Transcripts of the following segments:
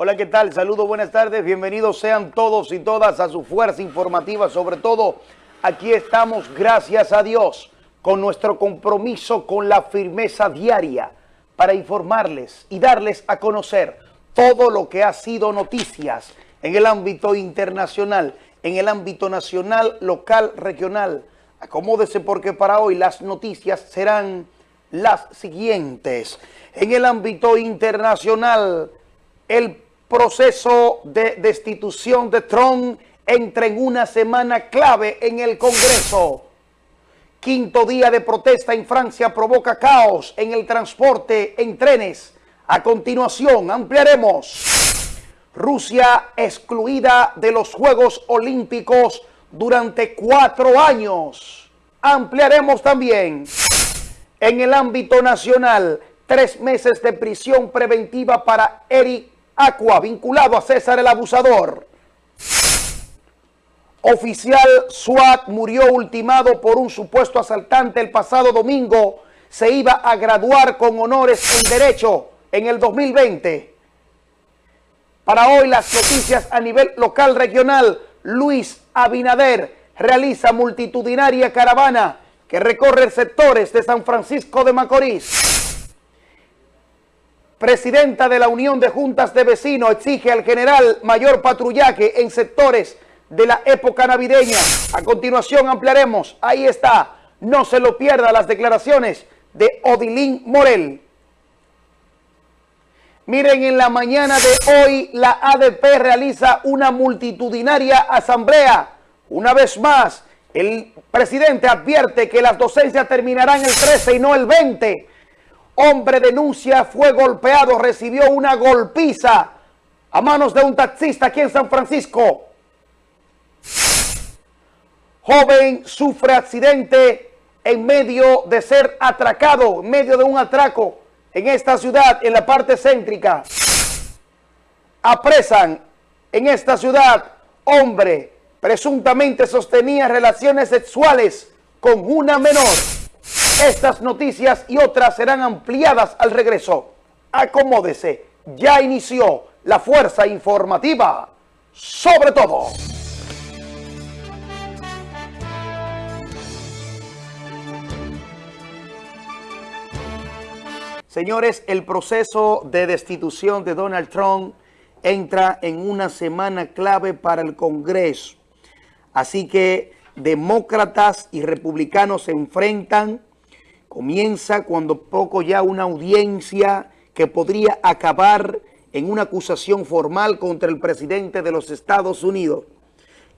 Hola, ¿qué tal? Saludos, buenas tardes. Bienvenidos sean todos y todas a su fuerza informativa. Sobre todo, aquí estamos, gracias a Dios, con nuestro compromiso con la firmeza diaria para informarles y darles a conocer todo lo que ha sido noticias en el ámbito internacional, en el ámbito nacional, local, regional. Acomódese porque para hoy las noticias serán las siguientes. En el ámbito internacional, el proceso de destitución de Trump entra en una semana clave en el Congreso. Quinto día de protesta en Francia provoca caos en el transporte en trenes. A continuación, ampliaremos. Rusia excluida de los Juegos Olímpicos durante cuatro años. Ampliaremos también. En el ámbito nacional, tres meses de prisión preventiva para Eric Aqua, vinculado a César el Abusador. Oficial SWAT murió ultimado por un supuesto asaltante el pasado domingo. Se iba a graduar con honores en Derecho en el 2020. Para hoy las noticias a nivel local regional, Luis Abinader realiza multitudinaria caravana que recorre sectores de San Francisco de Macorís. Presidenta de la Unión de Juntas de Vecinos exige al general mayor patrullaje en sectores de la época navideña. A continuación ampliaremos, ahí está, no se lo pierda las declaraciones de Odilín Morel. Miren, en la mañana de hoy la ADP realiza una multitudinaria asamblea. Una vez más, el presidente advierte que las docencias terminarán el 13 y no el 20. Hombre denuncia, fue golpeado, recibió una golpiza a manos de un taxista aquí en San Francisco. Joven sufre accidente en medio de ser atracado, en medio de un atraco en esta ciudad, en la parte céntrica. Apresan en esta ciudad hombre presuntamente sostenía relaciones sexuales con una menor. Estas noticias y otras serán ampliadas al regreso. Acomódese, ya inició la fuerza informativa sobre todo. Señores, el proceso de destitución de Donald Trump entra en una semana clave para el Congreso. Así que demócratas y republicanos se enfrentan. Comienza cuando poco ya una audiencia que podría acabar en una acusación formal contra el presidente de los Estados Unidos.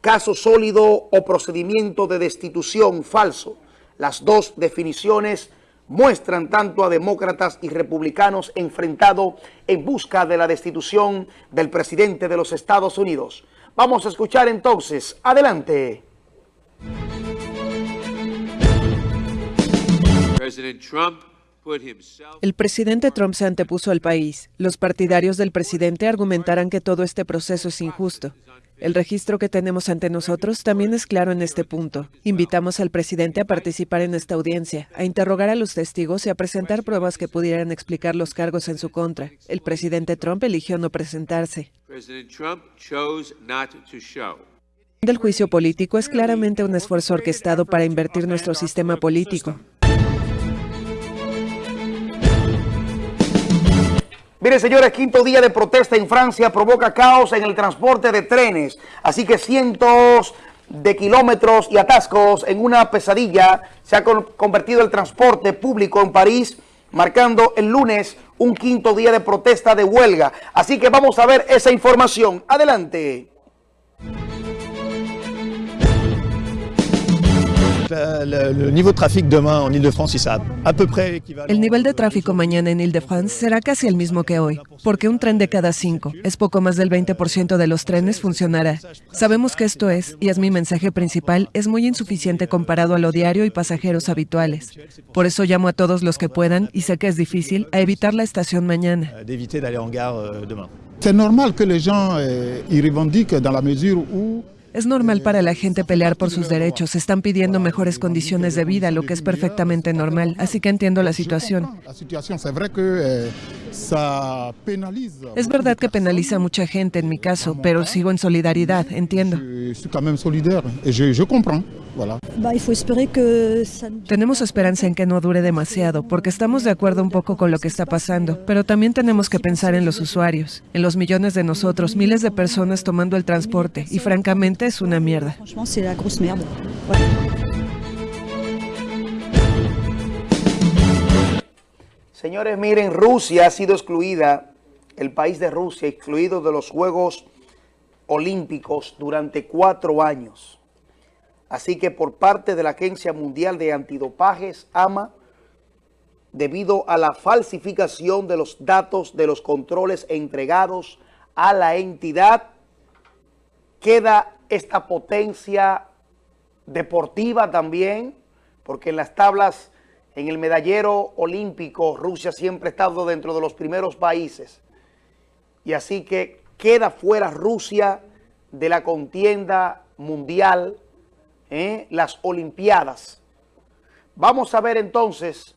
Caso sólido o procedimiento de destitución falso. Las dos definiciones muestran tanto a demócratas y republicanos enfrentados en busca de la destitución del presidente de los Estados Unidos. Vamos a escuchar entonces. Adelante. El presidente Trump se antepuso al país. Los partidarios del presidente argumentarán que todo este proceso es injusto. El registro que tenemos ante nosotros también es claro en este punto. Invitamos al presidente a participar en esta audiencia, a interrogar a los testigos y a presentar pruebas que pudieran explicar los cargos en su contra. El presidente Trump eligió no presentarse. El juicio político es claramente un esfuerzo orquestado para invertir nuestro sistema político. Mire, señores, quinto día de protesta en Francia provoca caos en el transporte de trenes. Así que cientos de kilómetros y atascos en una pesadilla se ha convertido el transporte público en París, marcando el lunes un quinto día de protesta de huelga. Así que vamos a ver esa información. Adelante. El nivel de tráfico mañana en Ile-de-France será casi el mismo que hoy, porque un tren de cada cinco, es poco más del 20% de los trenes, funcionará. Sabemos que esto es, y es mi mensaje principal, es muy insuficiente comparado a lo diario y pasajeros habituales. Por eso llamo a todos los que puedan, y sé que es difícil, a evitar la estación mañana. Es normal que los gens y revendiquent dans la mesure où es normal para la gente pelear por sus derechos. Están pidiendo mejores condiciones de vida, lo que es perfectamente normal. Así que entiendo la situación. Es verdad que penaliza a mucha gente en mi caso, pero sigo en solidaridad, entiendo. Tenemos esperanza en que no dure demasiado, porque estamos de acuerdo un poco con lo que está pasando, pero también tenemos que pensar en los usuarios, en los millones de nosotros, miles de personas tomando el transporte, y francamente es una mierda. Señores, miren, Rusia ha sido excluida, el país de Rusia, excluido de los Juegos Olímpicos durante cuatro años. Así que por parte de la Agencia Mundial de Antidopajes, AMA, debido a la falsificación de los datos de los controles entregados a la entidad, queda esta potencia deportiva también, porque en las tablas en el medallero olímpico, Rusia siempre ha estado dentro de los primeros países. Y así que queda fuera Rusia de la contienda mundial, ¿eh? las olimpiadas. Vamos a ver entonces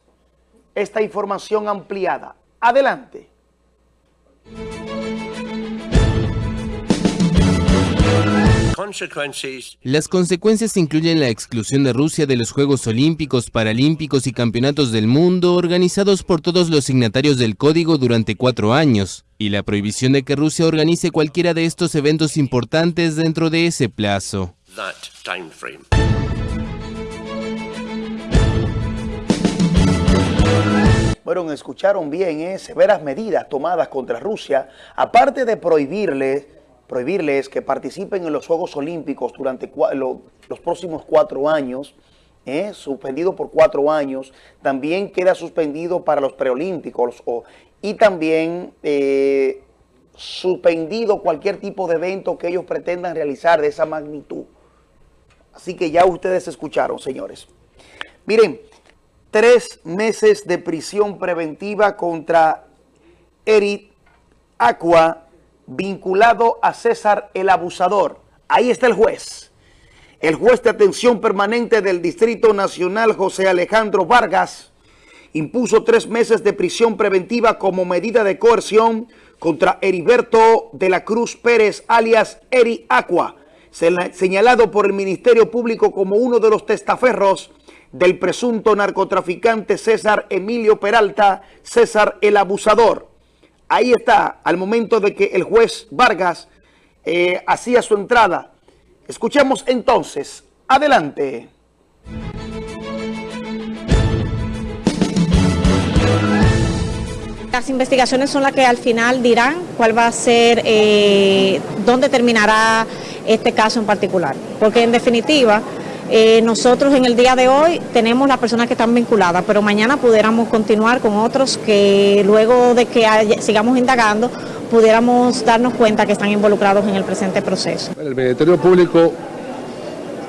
esta información ampliada. Adelante. Las consecuencias incluyen la exclusión de Rusia de los Juegos Olímpicos, Paralímpicos y Campeonatos del Mundo organizados por todos los signatarios del Código durante cuatro años, y la prohibición de que Rusia organice cualquiera de estos eventos importantes dentro de ese plazo. Bueno, escucharon bien, ¿eh? severas medidas tomadas contra Rusia, aparte de prohibirle prohibirles que participen en los Juegos Olímpicos durante los próximos cuatro años, ¿eh? suspendido por cuatro años, también queda suspendido para los preolímpicos y también eh, suspendido cualquier tipo de evento que ellos pretendan realizar de esa magnitud. Así que ya ustedes escucharon, señores. Miren, tres meses de prisión preventiva contra Eric Aqua, vinculado a César el Abusador. Ahí está el juez. El juez de atención permanente del Distrito Nacional, José Alejandro Vargas, impuso tres meses de prisión preventiva como medida de coerción contra Heriberto de la Cruz Pérez, alias Eri Aqua, señalado por el Ministerio Público como uno de los testaferros del presunto narcotraficante César Emilio Peralta, César el Abusador. Ahí está, al momento de que el juez Vargas eh, hacía su entrada. Escuchemos entonces. Adelante. Las investigaciones son las que al final dirán cuál va a ser, eh, dónde terminará este caso en particular. Porque en definitiva, eh, nosotros en el día de hoy tenemos las personas que están vinculadas, pero mañana pudiéramos continuar con otros que luego de que sigamos indagando, pudiéramos darnos cuenta que están involucrados en el presente proceso. El Ministerio Público,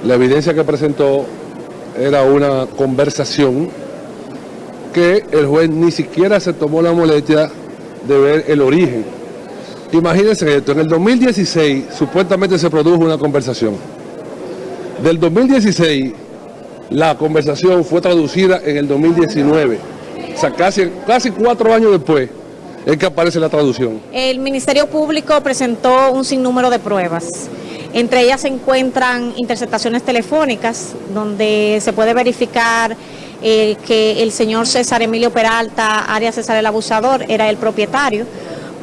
la evidencia que presentó era una conversación que el juez ni siquiera se tomó la molestia de ver el origen. Imagínense esto, en el 2016 supuestamente se produjo una conversación del 2016, la conversación fue traducida en el 2019. O sea, casi, cuatro años después es que aparece la traducción. El Ministerio Público presentó un sinnúmero de pruebas. Entre ellas se encuentran interceptaciones telefónicas, donde se puede verificar eh, que el señor César Emilio Peralta, Arias César el Abusador, era el propietario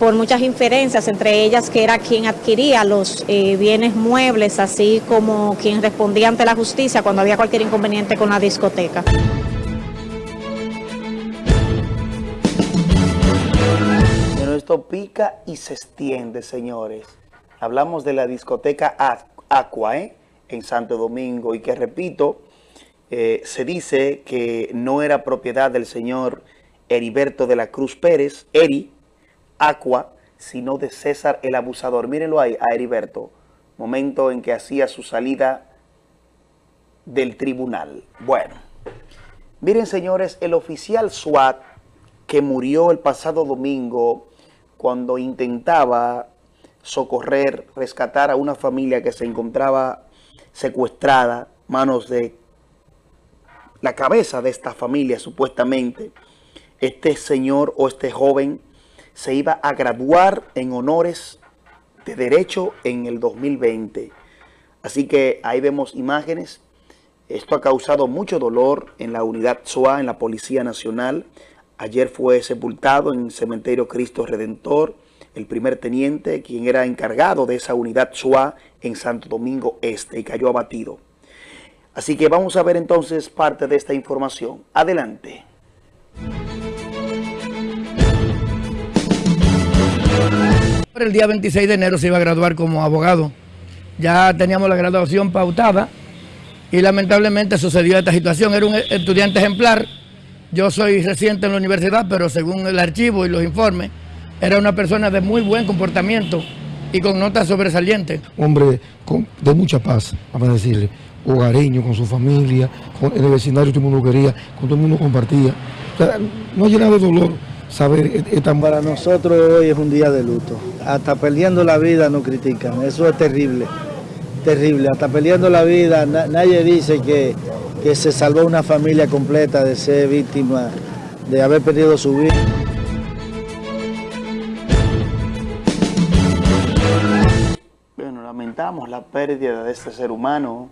por muchas inferencias, entre ellas que era quien adquiría los eh, bienes muebles, así como quien respondía ante la justicia cuando había cualquier inconveniente con la discoteca. Pero esto pica y se extiende, señores. Hablamos de la discoteca Aqua, ¿eh? en Santo Domingo, y que repito, eh, se dice que no era propiedad del señor Heriberto de la Cruz Pérez, Eri, Aqua, sino de César el abusador. Mírenlo ahí, a Heriberto, momento en que hacía su salida del tribunal. Bueno, miren señores, el oficial SWAT que murió el pasado domingo cuando intentaba socorrer, rescatar a una familia que se encontraba secuestrada, manos de la cabeza de esta familia supuestamente, este señor o este joven se iba a graduar en honores de Derecho en el 2020. Así que ahí vemos imágenes. Esto ha causado mucho dolor en la unidad SOA, en la Policía Nacional. Ayer fue sepultado en el cementerio Cristo Redentor el primer teniente, quien era encargado de esa unidad SOA en Santo Domingo Este y cayó abatido. Así que vamos a ver entonces parte de esta información. Adelante. El día 26 de enero se iba a graduar como abogado. Ya teníamos la graduación pautada y lamentablemente sucedió esta situación. Era un estudiante ejemplar. Yo soy reciente en la universidad, pero según el archivo y los informes, era una persona de muy buen comportamiento y con notas sobresalientes. Hombre de mucha paz, vamos a decirle, hogareño con su familia, con, en el vecindario todo el mundo quería, con todo el mundo compartía. no llena de dolor saber esta... Para nosotros hoy es un día de luto. Hasta perdiendo la vida nos critican. Eso es terrible. Terrible. Hasta perdiendo la vida nadie dice que, que se salvó una familia completa de ser víctima, de haber perdido su vida. Bueno, lamentamos la pérdida de este ser humano,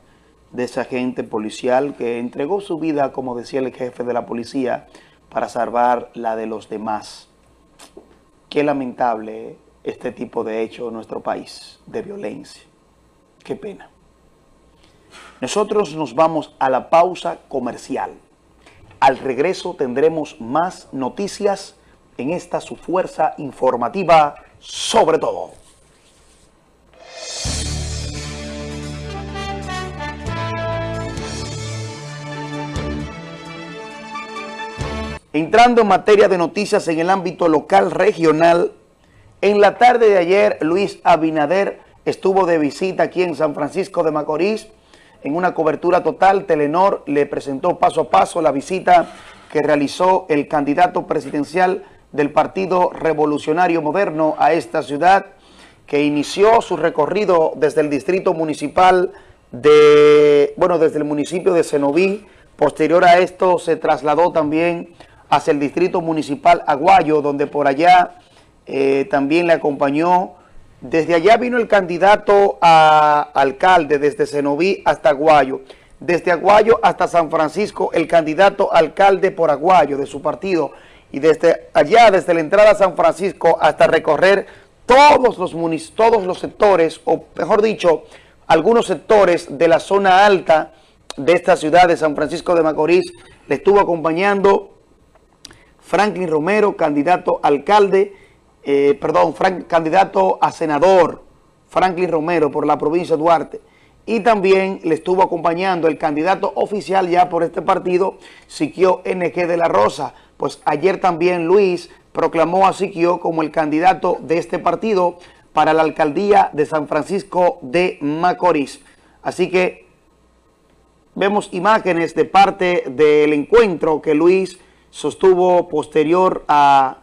de ese agente policial que entregó su vida, como decía el jefe de la policía, para salvar la de los demás. Qué lamentable este tipo de hecho en nuestro país, de violencia. Qué pena. Nosotros nos vamos a la pausa comercial. Al regreso tendremos más noticias en esta su fuerza informativa sobre todo. Entrando en materia de noticias en el ámbito local regional, en la tarde de ayer Luis Abinader estuvo de visita aquí en San Francisco de Macorís en una cobertura total. Telenor le presentó paso a paso la visita que realizó el candidato presidencial del Partido Revolucionario Moderno a esta ciudad, que inició su recorrido desde el distrito municipal de, bueno, desde el municipio de Cenoví. Posterior a esto se trasladó también hacia el distrito municipal Aguayo, donde por allá eh, también le acompañó. Desde allá vino el candidato a alcalde, desde Cenoví hasta Aguayo. Desde Aguayo hasta San Francisco, el candidato alcalde por Aguayo de su partido. Y desde allá, desde la entrada a San Francisco hasta recorrer todos los, todos los sectores, o mejor dicho, algunos sectores de la zona alta de esta ciudad de San Francisco de Macorís, le estuvo acompañando Franklin Romero, candidato alcalde, eh, perdón, candidato a senador, Franklin Romero por la provincia de Duarte. Y también le estuvo acompañando el candidato oficial ya por este partido, Siquio NG de la Rosa. Pues ayer también Luis proclamó a Siquio como el candidato de este partido para la alcaldía de San Francisco de Macorís. Así que vemos imágenes de parte del encuentro que Luis sostuvo posterior a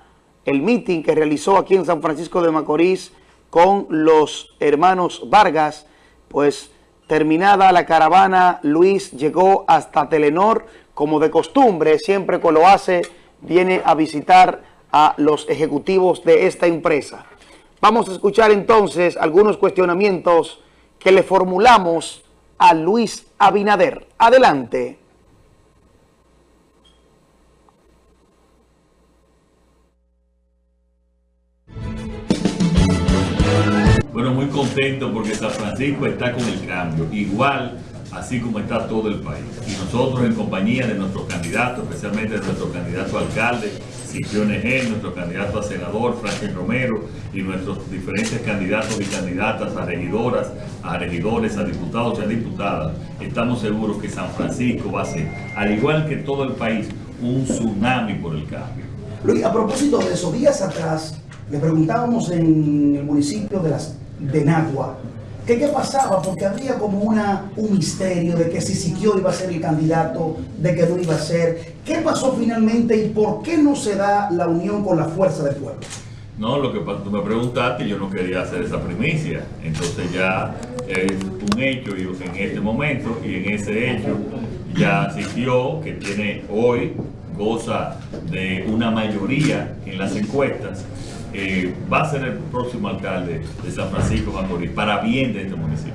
el meeting que realizó aquí en San Francisco de Macorís con los hermanos Vargas, pues terminada la caravana, Luis llegó hasta Telenor, como de costumbre, siempre que lo hace, viene a visitar a los ejecutivos de esta empresa. Vamos a escuchar entonces algunos cuestionamientos que le formulamos a Luis Abinader. Adelante. Bueno, muy contento porque San Francisco está con el cambio, igual así como está todo el país. Y nosotros en compañía de nuestros candidatos, especialmente de nuestro candidato a alcalde, Siquio G, nuestro candidato a senador, Franklin Romero, y nuestros diferentes candidatos y candidatas a regidoras, a regidores, a diputados y a diputadas, estamos seguros que San Francisco va a ser, al igual que todo el país, un tsunami por el cambio. Luis, a propósito de esos días atrás, le preguntábamos en el municipio de las de Nagua. ¿Qué, ¿Qué pasaba? Porque había como una, un misterio de que si Siquio iba a ser el candidato, de que no iba a ser. ¿Qué pasó finalmente y por qué no se da la unión con la fuerza del pueblo? No, lo que tú me preguntaste, yo no quería hacer esa primicia. Entonces ya es un hecho en este momento y en ese hecho ya Siquio, que tiene hoy, goza de una mayoría en las encuestas, eh, va a ser el próximo alcalde de San Francisco Macorís, para bien de este municipio.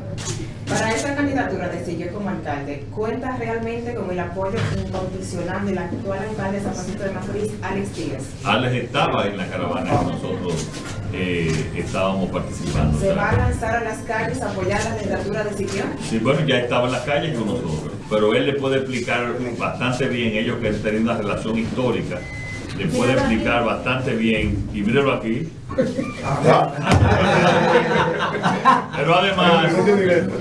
Para esa candidatura de Sigue como alcalde, ¿cuenta realmente con el apoyo incondicional del actual alcalde de San Francisco de Macorís, Alex Díaz? Alex estaba en la caravana que nosotros eh, estábamos participando. ¿Se va a lanzar a las calles a apoyar la candidatura de Sigue? Sí, bueno, ya estaba en las calles con nosotros, pero él le puede explicar bastante bien, ellos que han tenido una relación histórica, le puede explicar bastante bien, y míralo aquí, pero además,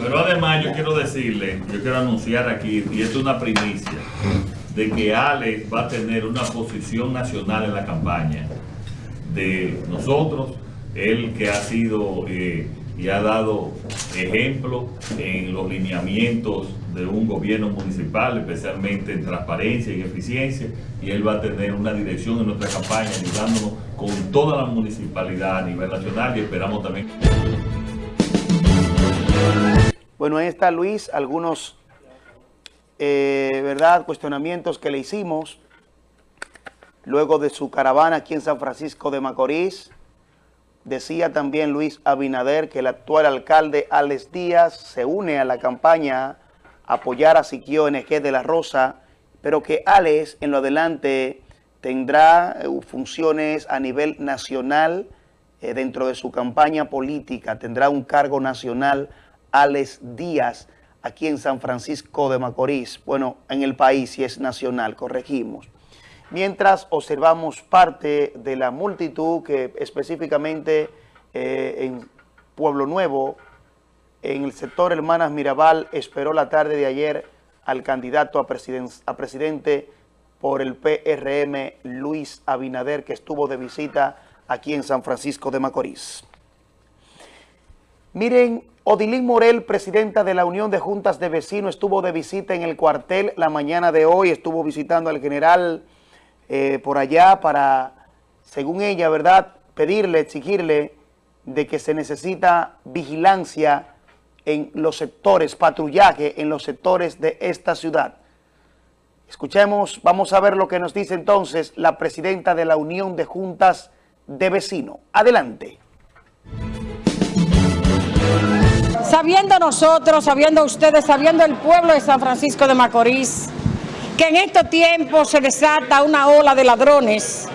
pero además yo quiero decirle, yo quiero anunciar aquí, y esto es una primicia, de que Alex va a tener una posición nacional en la campaña de nosotros, él que ha sido eh, y ha dado ejemplo en los lineamientos de un gobierno municipal, especialmente en transparencia y eficiencia, y él va a tener una dirección en nuestra campaña ayudándonos con toda la municipalidad a nivel nacional y esperamos también. Bueno, ahí está Luis, algunos eh, ¿verdad? cuestionamientos que le hicimos luego de su caravana aquí en San Francisco de Macorís. Decía también Luis Abinader que el actual alcalde Alex Díaz se une a la campaña a apoyar a Siquio NG de la Rosa, pero que Alex en lo adelante tendrá eh, funciones a nivel nacional eh, dentro de su campaña política, tendrá un cargo nacional Alex Díaz aquí en San Francisco de Macorís, bueno, en el país si es nacional, corregimos mientras observamos parte de la multitud que específicamente eh, en Pueblo Nuevo, en el sector Hermanas Mirabal, esperó la tarde de ayer al candidato a, a presidente por el PRM, Luis Abinader, que estuvo de visita aquí en San Francisco de Macorís. Miren, Odilín Morel, presidenta de la Unión de Juntas de Vecinos, estuvo de visita en el cuartel la mañana de hoy, estuvo visitando al general eh, por allá para, según ella, ¿verdad?, pedirle, exigirle de que se necesita vigilancia en los sectores, patrullaje en los sectores de esta ciudad. Escuchemos, vamos a ver lo que nos dice entonces la presidenta de la Unión de Juntas de Vecinos. Adelante. Sabiendo nosotros, sabiendo ustedes, sabiendo el pueblo de San Francisco de Macorís, que en estos tiempos se desata una ola de ladrones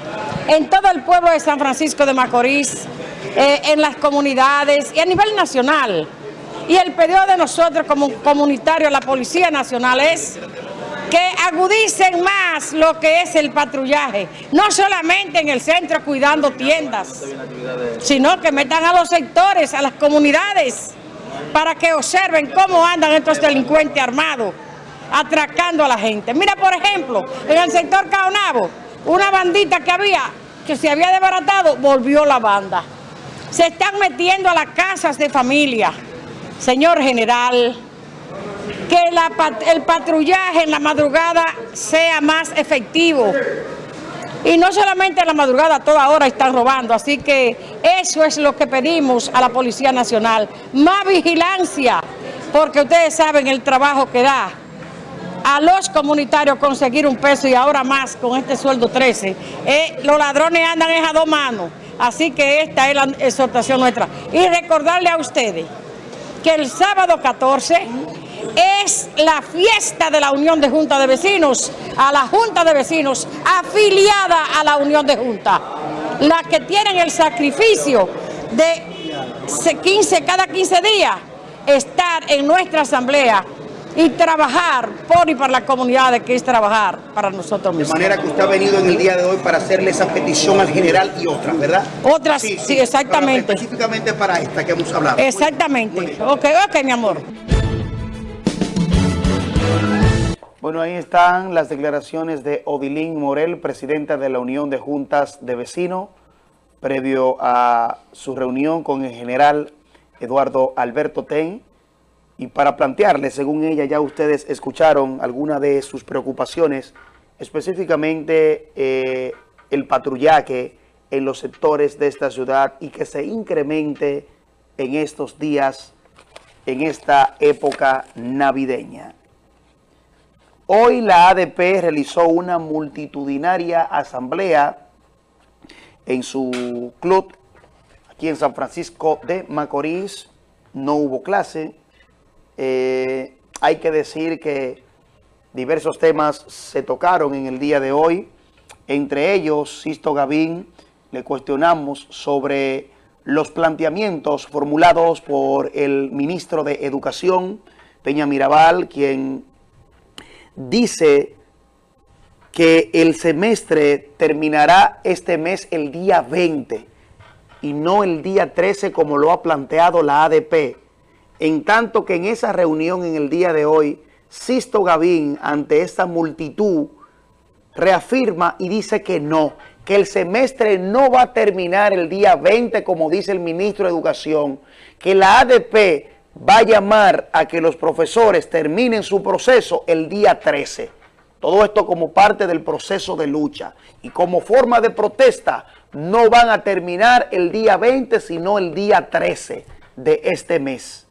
en todo el pueblo de San Francisco de Macorís, eh, en las comunidades y a nivel nacional. Y el pedido de nosotros como comunitarios, la Policía Nacional, es que agudicen más lo que es el patrullaje, no solamente en el centro cuidando tiendas, sino que metan a los sectores, a las comunidades, para que observen cómo andan estos delincuentes armados atracando a la gente. Mira, por ejemplo, en el sector Caonabo, una bandita que había, que se había desbaratado, volvió la banda. Se están metiendo a las casas de familia. Señor general, que el patrullaje en la madrugada sea más efectivo. Y no solamente en la madrugada, toda hora están robando. Así que eso es lo que pedimos a la Policía Nacional. Más vigilancia, porque ustedes saben el trabajo que da a los comunitarios conseguir un peso y ahora más con este sueldo 13. Eh, los ladrones andan a dos manos, así que esta es la exhortación nuestra. Y recordarle a ustedes que el sábado 14 es la fiesta de la Unión de Junta de Vecinos, a la Junta de Vecinos afiliada a la Unión de Junta, la que tienen el sacrificio de 15, cada 15 días estar en nuestra asamblea y trabajar por y para la comunidad, que es trabajar para nosotros mismos. De manera que usted ha venido en el día de hoy para hacerle esa petición al general y otras, ¿verdad? Otras, sí, exactamente. específicamente para esta que hemos hablado. Exactamente. Ok, ok, mi amor. Bueno, ahí están las declaraciones de Odilín Morel, presidenta de la Unión de Juntas de Vecinos, previo a su reunión con el general Eduardo Alberto Ten, y para plantearle, según ella, ya ustedes escucharon algunas de sus preocupaciones, específicamente eh, el patrullaje en los sectores de esta ciudad y que se incremente en estos días, en esta época navideña. Hoy la ADP realizó una multitudinaria asamblea en su club aquí en San Francisco de Macorís. No hubo clase. Eh, hay que decir que diversos temas se tocaron en el día de hoy. Entre ellos, Sisto Gavín, le cuestionamos sobre los planteamientos formulados por el ministro de Educación, Peña Mirabal, quien dice que el semestre terminará este mes el día 20 y no el día 13 como lo ha planteado la ADP. En tanto que en esa reunión en el día de hoy, Sisto Gavín, ante esta multitud, reafirma y dice que no, que el semestre no va a terminar el día 20 como dice el ministro de Educación, que la ADP va a llamar a que los profesores terminen su proceso el día 13. Todo esto como parte del proceso de lucha y como forma de protesta no van a terminar el día 20 sino el día 13 de este mes.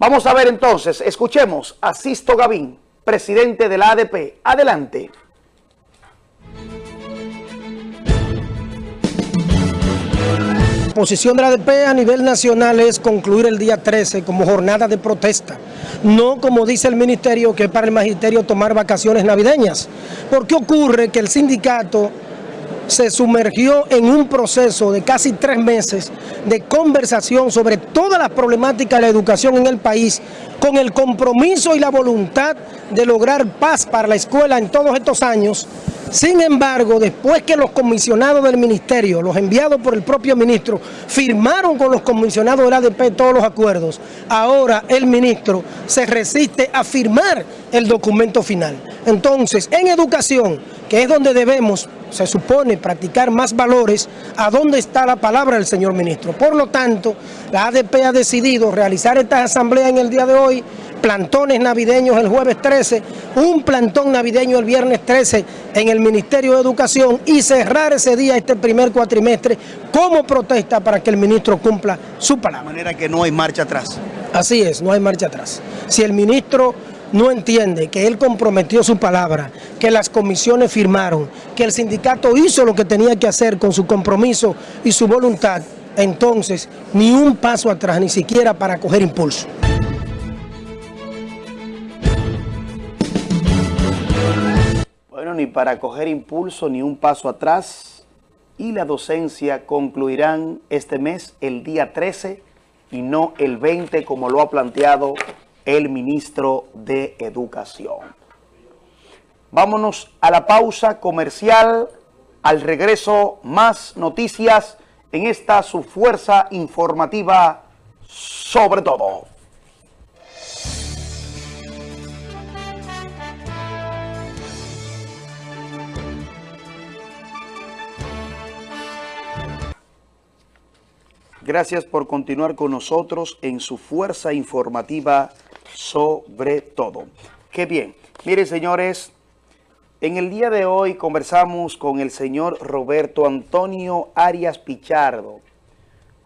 Vamos a ver entonces, escuchemos a Sisto Gavín, presidente de la ADP. Adelante. La posición de la ADP a nivel nacional es concluir el día 13 como jornada de protesta, no como dice el ministerio que es para el magisterio tomar vacaciones navideñas. ¿Por qué ocurre que el sindicato se sumergió en un proceso de casi tres meses de conversación sobre todas las problemáticas de la educación en el país, con el compromiso y la voluntad de lograr paz para la escuela en todos estos años, sin embargo, después que los comisionados del ministerio, los enviados por el propio ministro, firmaron con los comisionados del ADP todos los acuerdos, ahora el ministro se resiste a firmar el documento final. Entonces, en educación, que es donde debemos, se supone, practicar más valores, ¿a dónde está la palabra del señor ministro? Por lo tanto, la ADP ha decidido realizar esta asamblea en el día de hoy, plantones navideños el jueves 13, un plantón navideño el viernes 13 en el Ministerio de Educación y cerrar ese día, este primer cuatrimestre, como protesta para que el ministro cumpla su palabra. De manera que no hay marcha atrás. Así es, no hay marcha atrás. Si el ministro no entiende que él comprometió su palabra, que las comisiones firmaron, que el sindicato hizo lo que tenía que hacer con su compromiso y su voluntad, entonces ni un paso atrás, ni siquiera para coger impulso. Bueno, ni para coger impulso, ni un paso atrás. Y la docencia concluirán este mes el día 13 y no el 20 como lo ha planteado el ministro de Educación. Vámonos a la pausa comercial. Al regreso, más noticias en esta su fuerza informativa sobre todo. Gracias por continuar con nosotros en su fuerza informativa sobre todo. Qué bien. Miren, señores, en el día de hoy conversamos con el señor Roberto Antonio Arias Pichardo.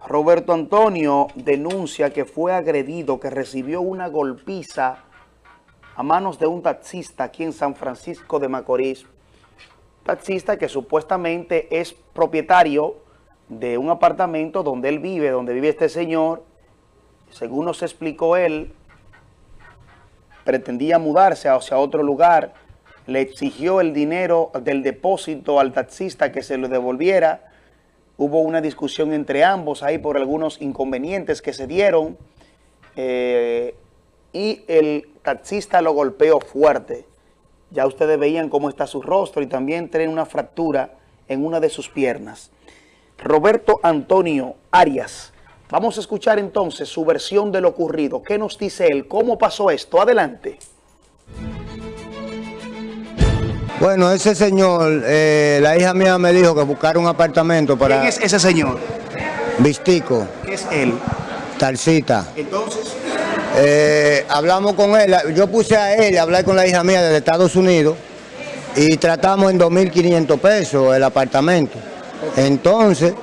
Roberto Antonio denuncia que fue agredido, que recibió una golpiza a manos de un taxista aquí en San Francisco de Macorís. Taxista que supuestamente es propietario de un apartamento donde él vive, donde vive este señor. Según nos explicó él, pretendía mudarse hacia otro lugar, le exigió el dinero del depósito al taxista que se lo devolviera. Hubo una discusión entre ambos ahí por algunos inconvenientes que se dieron eh, y el taxista lo golpeó fuerte. Ya ustedes veían cómo está su rostro y también tiene una fractura en una de sus piernas. Roberto Antonio Arias. Vamos a escuchar entonces su versión de lo ocurrido. ¿Qué nos dice él? ¿Cómo pasó esto? Adelante. Bueno, ese señor, eh, la hija mía me dijo que buscara un apartamento para... ¿Quién es ese señor? Vistico. ¿Qué es él? Talcita. Entonces... Eh, hablamos con él, yo puse a él a hablar con la hija mía desde Estados Unidos y tratamos en 2.500 pesos el apartamento. Entonces,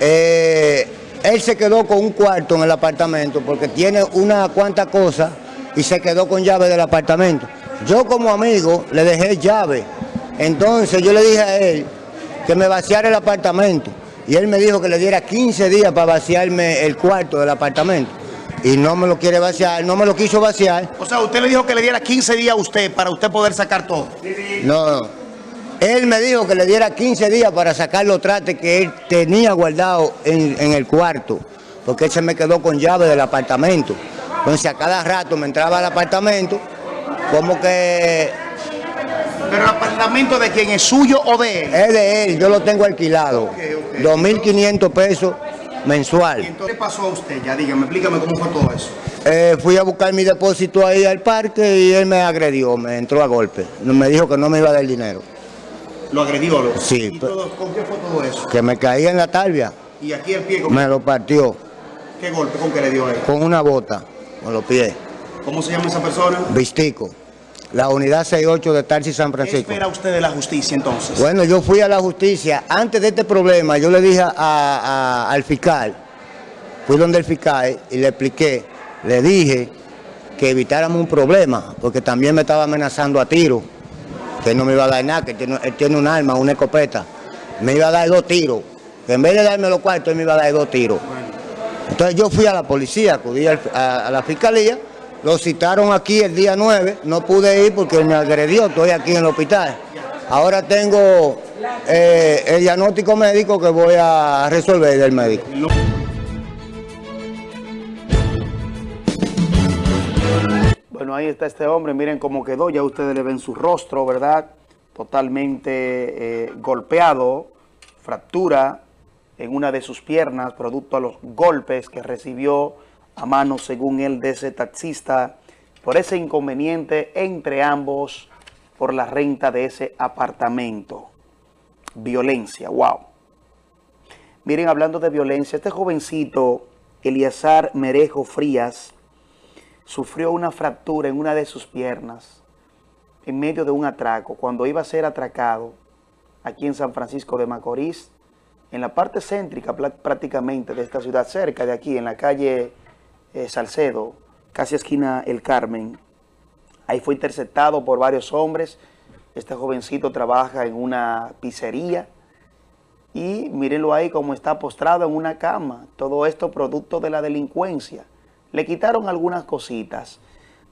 eh, él se quedó con un cuarto en el apartamento porque tiene una cuanta cosa y se quedó con llave del apartamento. Yo como amigo le dejé llave. Entonces yo le dije a él que me vaciara el apartamento. Y él me dijo que le diera 15 días para vaciarme el cuarto del apartamento. Y no me lo quiere vaciar, no me lo quiso vaciar. O sea, usted le dijo que le diera 15 días a usted para usted poder sacar todo. No, no. Él me dijo que le diera 15 días para sacar los trates que él tenía guardado en, en el cuarto, porque él se me quedó con llave del apartamento. Entonces a cada rato me entraba al apartamento, como que... ¿Pero el apartamento de quién es suyo o de él? Es de él, yo lo tengo alquilado. 2.500 pesos mensual. ¿Y entonces qué pasó a usted? Ya dígame, explícame cómo fue todo eso. Eh, fui a buscar mi depósito ahí al parque y él me agredió, me entró a golpe. Me dijo que no me iba a dar dinero. ¿Lo agredió? Lo? Sí. ¿Y todo, con qué fue todo eso? Que me caí en la talvia. ¿Y aquí el pie? ¿con Me lo partió ¿Qué golpe? ¿Con qué le dio él? con una bota, con los pies. ¿Cómo se llama esa persona? Vistico. La unidad 68 de Tarsi San ¿Qué Francisco. espera usted de la justicia entonces? Bueno, yo fui a la justicia. Antes de este problema, yo le dije a- a- al fiscal, fui donde el fiscal y le expliqué, le dije que evitáramos un problema, porque también me estaba amenazando a tiro, que no me iba a dar nada, que tiene, él tiene un arma, una escopeta. Me iba a dar dos tiros, que en vez de darme los cuartos, él me iba a dar dos tiros. Entonces yo fui a la policía, acudí a la fiscalía, lo citaron aquí el día 9, no pude ir porque me agredió, estoy aquí en el hospital. Ahora tengo eh, el diagnóstico médico que voy a resolver del médico. Ahí está este hombre, miren cómo quedó, ya ustedes le ven su rostro, ¿verdad? Totalmente eh, golpeado, fractura en una de sus piernas, producto a los golpes que recibió a mano, según él, de ese taxista, por ese inconveniente entre ambos por la renta de ese apartamento. Violencia, wow. Miren, hablando de violencia, este jovencito, Eliazar Merejo Frías, sufrió una fractura en una de sus piernas en medio de un atraco, cuando iba a ser atracado aquí en San Francisco de Macorís, en la parte céntrica prácticamente de esta ciudad, cerca de aquí, en la calle eh, Salcedo, casi esquina El Carmen. Ahí fue interceptado por varios hombres. Este jovencito trabaja en una pizzería y mírenlo ahí como está postrado en una cama. Todo esto producto de la delincuencia. Le quitaron algunas cositas.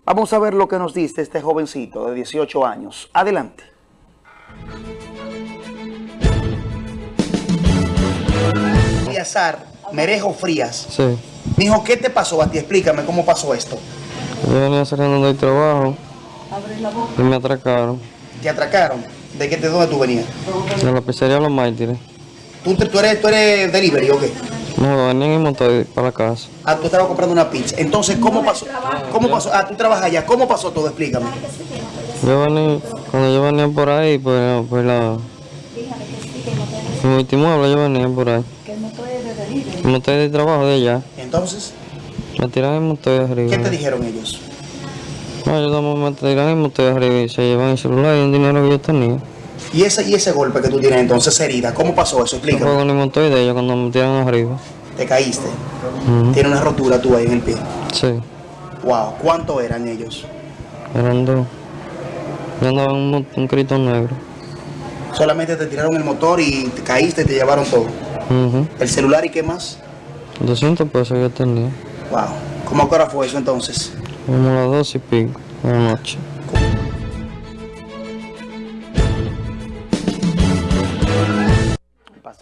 Vamos a ver lo que nos dice este jovencito de 18 años. Adelante. Eliazar Merejo Frías. Sí, Mijo, ¿qué te pasó a ti? Explícame cómo pasó esto. yo venía saliendo del trabajo y me atracaron ¿Te atracaron? ¿De, qué, de dónde tú venías? de la pizzería Los Mártires. ¿Tú, te- tú eres, ¿Tú eres delivery o qué? No, venían en motor para la casa. Ah, tú estabas comprando una pizza. Entonces, ¿cómo pasó? ¿Cómo pasó? Ah, tú trabajas allá. ¿Cómo pasó todo? Explícame. Yo venía, cuando yo venía por ahí, pues, pues la... Mi último habla yo venía por ahí. El motor de trabajo de allá. Entonces, Me tiran el motor de arriba. ¿qué te dijeron ellos? No, ellos me tiran el motor de arriba y se llevan el celular y el dinero que yo tenía. Y ese, y ese golpe que tú tienes entonces, esa herida, ¿cómo pasó eso? Yo Explícame. juego en el motor de ellos cuando me tiran arriba. Te caíste. Tiene una rotura tú ahí en el pie. Sí, Wow. ¿Cuánto eran ellos? eran dos. Yo andaba en un, un crito negro. Solamente te tiraron el motor y te caíste y te llevaron todo. ¿El celular y qué más? 200 pesos yo tenía. Wow. ¿Cómo a qué hora fue eso entonces? Como las dos y pico de la noche.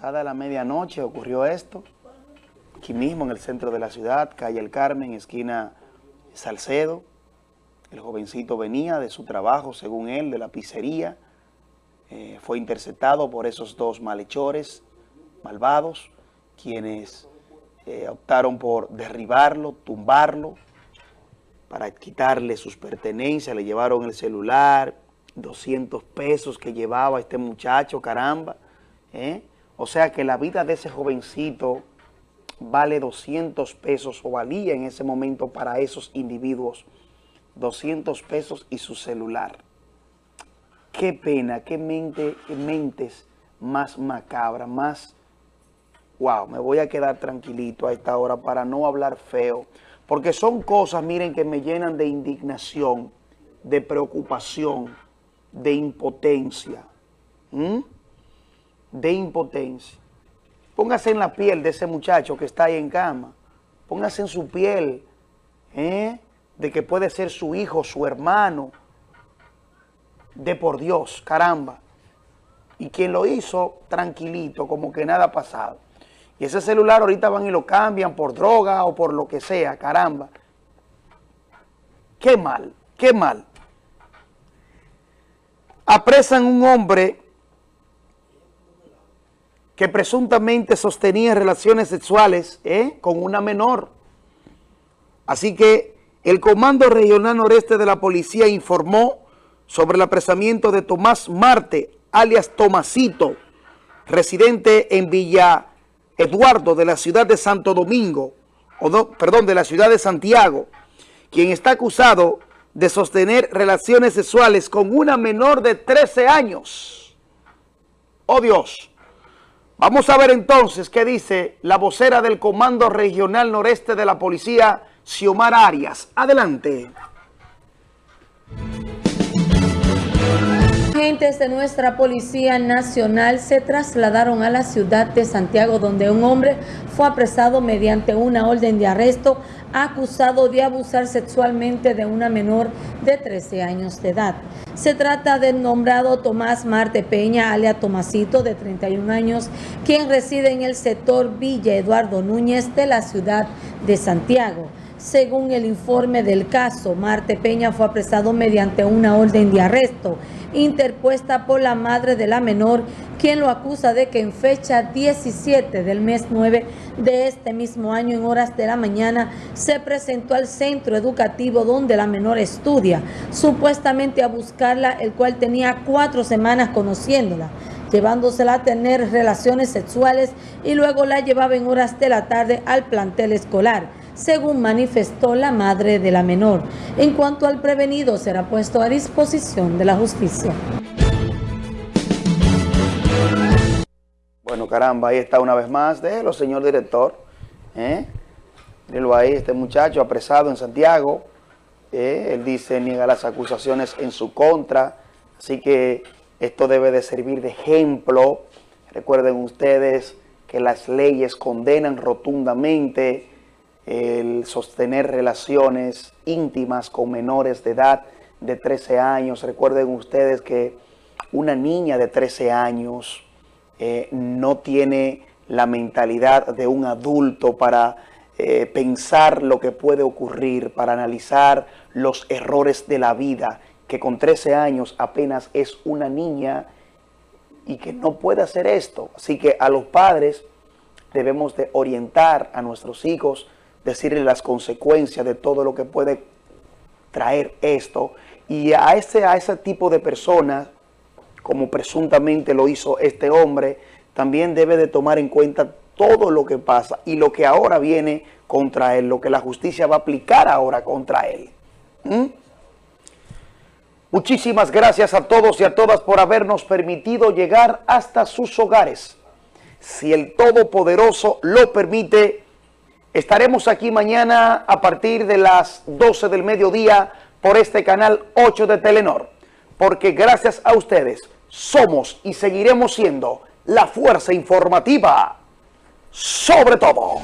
Pasada la medianoche ocurrió esto, aquí mismo en el centro de la ciudad, calle El Carmen, esquina Salcedo. El jovencito venía de su trabajo, según él, de la pizzería. Eh, fue interceptado por esos dos malhechores malvados, quienes eh, optaron por derribarlo, tumbarlo, para quitarle sus pertenencias. Le llevaron el celular, 200 pesos que llevaba este muchacho, caramba. ¿eh? O sea que la vida de ese jovencito vale 200 pesos o valía en ese momento para esos individuos 200 pesos y su celular. Qué pena, qué mente, qué mentes más macabra, más... Wow, me voy a quedar tranquilito a esta hora para no hablar feo, porque son cosas, miren, que me llenan de indignación, de preocupación, de impotencia. ¿Mm? De impotencia. Póngase en la piel de ese muchacho que está ahí en cama. Póngase en su piel ¿eh? de que puede ser su hijo, su hermano. De por Dios, caramba. Y quien lo hizo tranquilito, como que nada ha pasado. Y ese celular ahorita van y lo cambian por droga o por lo que sea, caramba. Qué mal, qué mal. Apresan un hombre que presuntamente sostenía relaciones sexuales ¿eh? con una menor. Así que el Comando Regional Noreste de la Policía informó sobre el apresamiento de Tomás Marte, alias Tomasito, residente en Villa Eduardo de la ciudad de Santo Domingo, o no, perdón, de la ciudad de Santiago, quien está acusado de sostener relaciones sexuales con una menor de 13 años. ¡Oh Dios! Vamos a ver entonces qué dice la vocera del Comando Regional Noreste de la Policía, Xiomar Arias. Adelante. Agentes de nuestra Policía Nacional se trasladaron a la ciudad de Santiago donde un hombre fue apresado mediante una orden de arresto acusado de abusar sexualmente de una menor de 13 años de edad. Se trata del nombrado Tomás Marte Peña, alia Tomasito, de 31 años, quien reside en el sector Villa Eduardo Núñez de la ciudad de Santiago. Según el informe del caso, Marte Peña fue apresado mediante una orden de arresto interpuesta por la madre de la menor, quien lo acusa de que en fecha 17 del mes 9 de este mismo año, en horas de la mañana, se presentó al centro educativo donde la menor estudia, supuestamente a buscarla, el cual tenía cuatro semanas conociéndola llevándosela a tener relaciones sexuales y luego la llevaba en horas de la tarde al plantel escolar según manifestó la madre de la menor. En cuanto al prevenido, será puesto a disposición de la justicia. Bueno, caramba, ahí está una vez más. Déjelo, señor director. ¿eh? ahí, este muchacho apresado en Santiago. ¿eh? Él dice, niega las acusaciones en su contra. Así que esto debe de servir de ejemplo. Recuerden ustedes que las leyes condenan rotundamente el sostener relaciones íntimas con menores de edad de 13 años. Recuerden ustedes que una niña de 13 años eh, no tiene la mentalidad de un adulto para eh, pensar lo que puede ocurrir, para analizar los errores de la vida, que con 13 años apenas es una niña y que no puede hacer esto. Así que a los padres debemos de orientar a nuestros hijos decirle las consecuencias de todo lo que puede traer esto. Y a ese, a ese tipo de personas, como presuntamente lo hizo este hombre, también debe de tomar en cuenta todo lo que pasa y lo que ahora viene contra él, lo que la justicia va a aplicar ahora contra él. ¿Mm? Muchísimas gracias a todos y a todas por habernos permitido llegar hasta sus hogares. Si el Todopoderoso lo permite, Estaremos aquí mañana a partir de las 12 del mediodía por este canal 8 de Telenor. Porque gracias a ustedes somos y seguiremos siendo la fuerza informativa sobre todo.